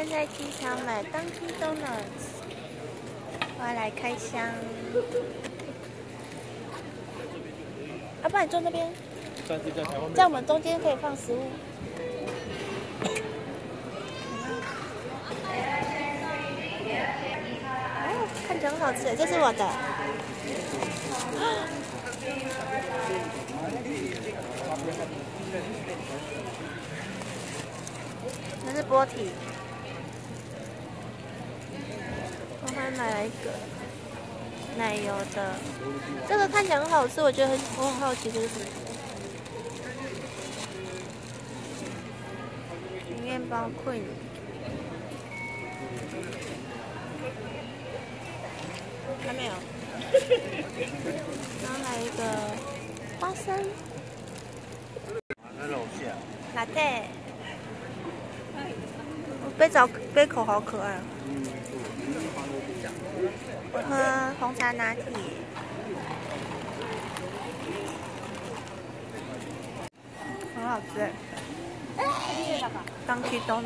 天在机场买 Dunkin Donuts，我要来开箱。阿爸你坐那边，在我们中间可以放食物。哦，看起来很好吃，这是我的。那是波体，买了一个奶油的，这个看起来很好吃，我觉得很我很好奇这是什么。面包困还没有，然后还有一个花生。拿铁，杯早杯口好可爱。我喝红茶拿铁，很好吃。当去东。